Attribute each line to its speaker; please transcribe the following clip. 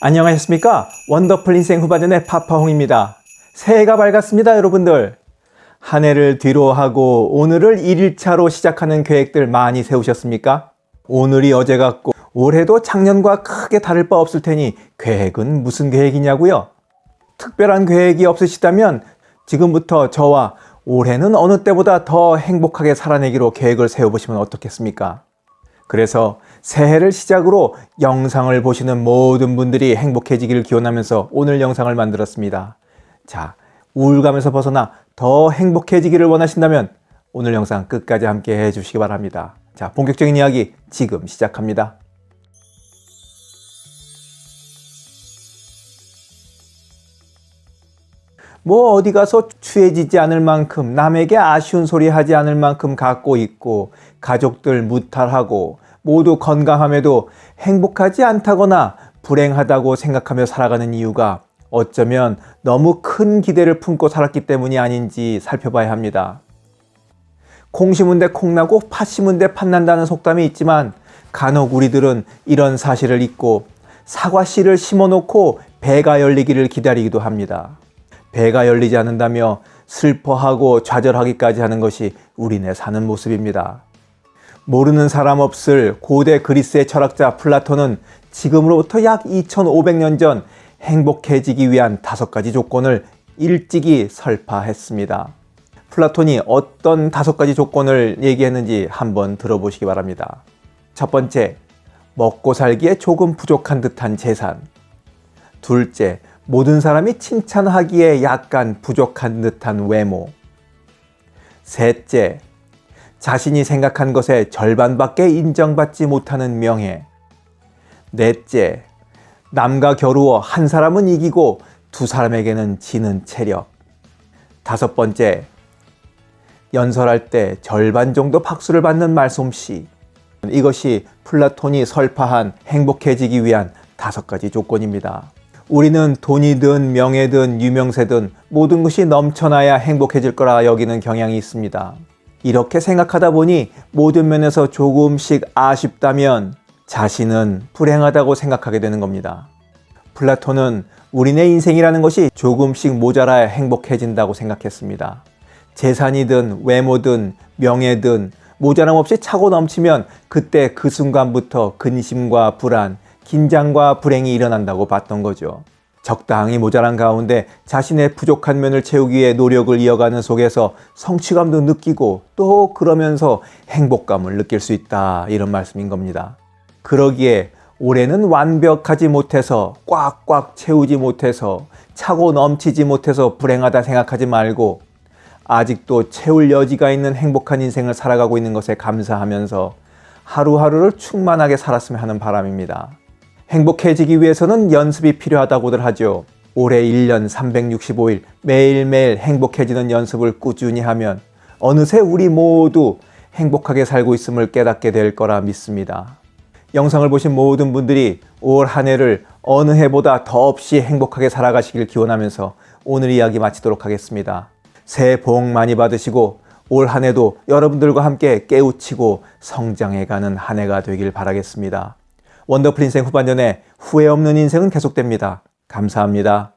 Speaker 1: 안녕하셨습니까? 원더풀 인생 후반전의 파파홍입니다. 새해가 밝았습니다, 여러분들. 한 해를 뒤로 하고 오늘을 1일차로 시작하는 계획들 많이 세우셨습니까? 오늘이 어제 같고 올해도 작년과 크게 다를 바 없을 테니 계획은 무슨 계획이냐고요? 특별한 계획이 없으시다면 지금부터 저와 올해는 어느 때보다 더 행복하게 살아내기로 계획을 세워보시면 어떻겠습니까? 그래서 새해를 시작으로 영상을 보시는 모든 분들이 행복해지기를 기원하면서 오늘 영상을 만들었습니다. 자, 우울감에서 벗어나 더 행복해지기를 원하신다면 오늘 영상 끝까지 함께 해주시기 바랍니다. 자, 본격적인 이야기 지금 시작합니다. 뭐 어디 가서 취해지지 않을 만큼 남에게 아쉬운 소리 하지 않을 만큼 갖고 있고 가족들 무탈하고 모두 건강함에도 행복하지 않다거나 불행하다고 생각하며 살아가는 이유가 어쩌면 너무 큰 기대를 품고 살았기 때문이 아닌지 살펴봐야 합니다. 콩 심은 데 콩나고 팥 심은 데 팥난다는 속담이 있지만 간혹 우리들은 이런 사실을 잊고 사과 씨를 심어놓고 배가 열리기를 기다리기도 합니다. 배가 열리지 않는다며 슬퍼하고 좌절하기까지 하는 것이 우리네 사는 모습입니다. 모르는 사람 없을 고대 그리스의 철학자 플라톤은 지금으로부터 약 2500년 전 행복해지기 위한 다섯 가지 조건을 일찍이 설파했습니다. 플라톤이 어떤 다섯 가지 조건을 얘기했는지 한번 들어보시기 바랍니다. 첫 번째, 먹고 살기에 조금 부족한 듯한 재산. 둘째, 모든 사람이 칭찬하기에 약간 부족한 듯한 외모. 셋째, 자신이 생각한 것의 절반밖에 인정받지 못하는 명예. 넷째, 남과 겨루어 한 사람은 이기고 두 사람에게는 지는 체력. 다섯 번째, 연설할 때 절반 정도 박수를 받는 말솜씨. 이것이 플라톤이 설파한 행복해지기 위한 다섯 가지 조건입니다. 우리는 돈이든 명예든 유명세든 모든 것이 넘쳐나야 행복해질 거라 여기는 경향이 있습니다. 이렇게 생각하다 보니 모든 면에서 조금씩 아쉽다면 자신은 불행하다고 생각하게 되는 겁니다. 플라톤은 우리네 인생이라는 것이 조금씩 모자라야 행복해진다고 생각했습니다. 재산이든 외모든 명예든 모자람 없이 차고 넘치면 그때 그 순간부터 근심과 불안, 긴장과 불행이 일어난다고 봤던 거죠. 적당히 모자란 가운데 자신의 부족한 면을 채우기 위해 노력을 이어가는 속에서 성취감도 느끼고 또 그러면서 행복감을 느낄 수 있다 이런 말씀인 겁니다. 그러기에 올해는 완벽하지 못해서 꽉꽉 채우지 못해서 차고 넘치지 못해서 불행하다 생각하지 말고 아직도 채울 여지가 있는 행복한 인생을 살아가고 있는 것에 감사하면서 하루하루를 충만하게 살았으면 하는 바람입니다. 행복해지기 위해서는 연습이 필요하다고들 하죠. 올해 1년 365일 매일매일 행복해지는 연습을 꾸준히 하면 어느새 우리 모두 행복하게 살고 있음을 깨닫게 될 거라 믿습니다. 영상을 보신 모든 분들이 올 한 해를 어느 해보다 더없이 행복하게 살아가시길 기원하면서 오늘 이야기 마치도록 하겠습니다. 새해 복 많이 받으시고 올 한 해도 여러분들과 함께 깨우치고 성장해가는 한 해가 되길 바라겠습니다. 원더풀 인생 후반전에 후회 없는 인생은 계속됩니다. 감사합니다.